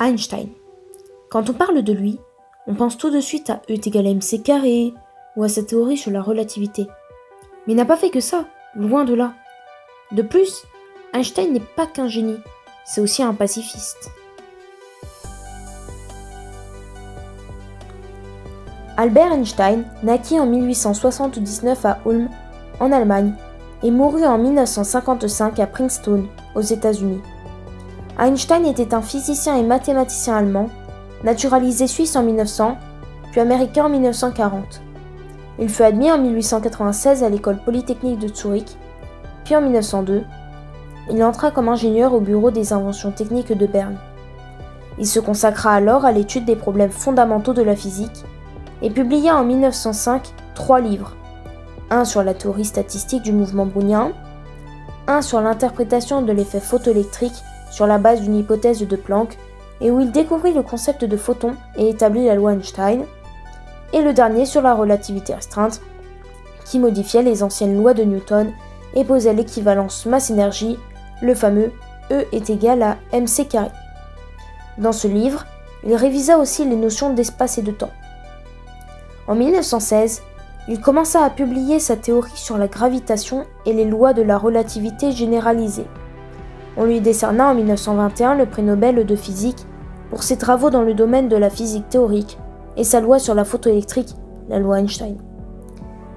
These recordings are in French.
Einstein. Quand on parle de lui, on pense tout de suite à E est égal à mc carré ou à sa théorie sur la relativité. Mais il n'a pas fait que ça, loin de là. De plus, Einstein n'est pas qu'un génie, c'est aussi un pacifiste. Albert Einstein naquit en 1879 à Ulm, en Allemagne, et mourut en 1955 à Princeton, aux États-Unis. Einstein était un physicien et mathématicien allemand, naturalisé suisse en 1900, puis américain en 1940. Il fut admis en 1896 à l'école polytechnique de Zurich, puis en 1902, il entra comme ingénieur au bureau des inventions techniques de Berne. Il se consacra alors à l'étude des problèmes fondamentaux de la physique et publia en 1905 trois livres. Un sur la théorie statistique du mouvement brownien, un sur l'interprétation de l'effet photoélectrique sur la base d'une hypothèse de Planck et où il découvrit le concept de photon et établit la loi Einstein, et le dernier sur la relativité restreinte, qui modifiait les anciennes lois de Newton et posait l'équivalence masse-énergie, le fameux E est égal à mc. Dans ce livre, il révisa aussi les notions d'espace et de temps. En 1916, il commença à publier sa théorie sur la gravitation et les lois de la relativité généralisée. On lui décerna en 1921 le prix Nobel de physique pour ses travaux dans le domaine de la physique théorique et sa loi sur la photoélectrique, la loi Einstein.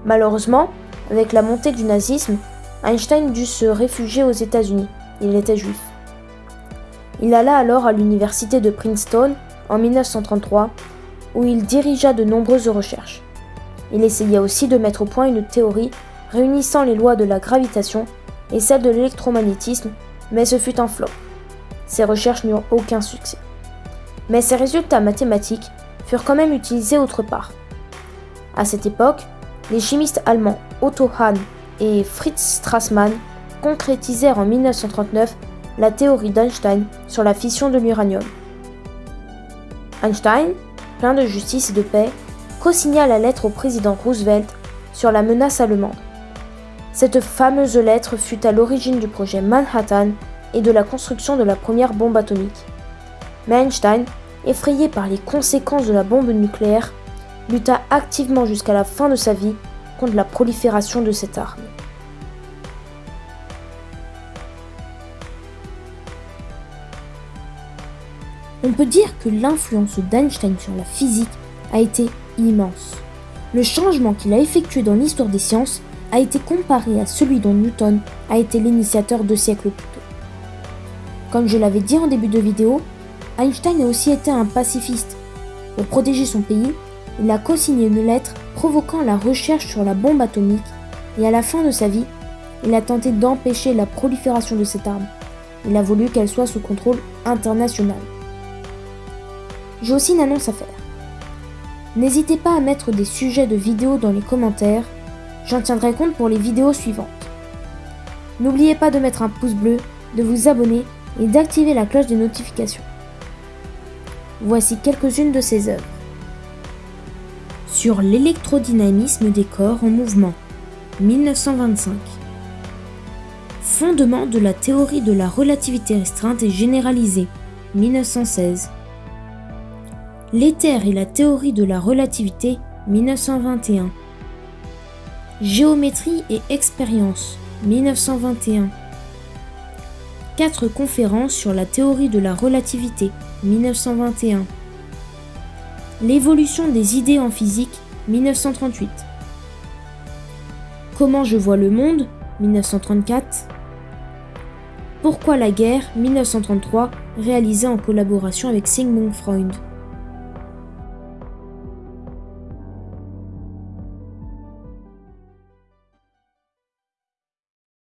Malheureusement, avec la montée du nazisme, Einstein dut se réfugier aux États-Unis. Il était juif. Il alla alors à l'université de Princeton en 1933, où il dirigea de nombreuses recherches. Il essaya aussi de mettre au point une théorie réunissant les lois de la gravitation et celles de l'électromagnétisme mais ce fut un flop. Ses recherches n'eurent aucun succès. Mais ses résultats mathématiques furent quand même utilisés autre part. À cette époque, les chimistes allemands Otto Hahn et Fritz Strassmann concrétisèrent en 1939 la théorie d'Einstein sur la fission de l'uranium. Einstein, plein de justice et de paix, co-signa la lettre au président Roosevelt sur la menace allemande. Cette fameuse lettre fut à l'origine du projet Manhattan et de la construction de la première bombe atomique. Mais Einstein, effrayé par les conséquences de la bombe nucléaire, lutta activement jusqu'à la fin de sa vie contre la prolifération de cette arme. On peut dire que l'influence d'Einstein sur la physique a été immense. Le changement qu'il a effectué dans l'histoire des sciences a été comparé à celui dont Newton a été l'initiateur deux siècles plus tôt. Comme je l'avais dit en début de vidéo, Einstein a aussi été un pacifiste. Pour protéger son pays, il a co-signé une lettre provoquant la recherche sur la bombe atomique et à la fin de sa vie, il a tenté d'empêcher la prolifération de cette arme. Il a voulu qu'elle soit sous contrôle international. J'ai aussi une annonce à faire. N'hésitez pas à mettre des sujets de vidéos dans les commentaires J'en tiendrai compte pour les vidéos suivantes. N'oubliez pas de mettre un pouce bleu, de vous abonner et d'activer la cloche des notifications. Voici quelques-unes de ses œuvres. Sur l'électrodynamisme des corps en mouvement, 1925. Fondement de la théorie de la relativité restreinte et généralisée, 1916. L'éther et la théorie de la relativité, 1921. Géométrie et expérience, 1921. Quatre conférences sur la théorie de la relativité, 1921. L'évolution des idées en physique, 1938. Comment je vois le monde, 1934. Pourquoi la guerre, 1933, réalisé en collaboration avec Sigmund Freud.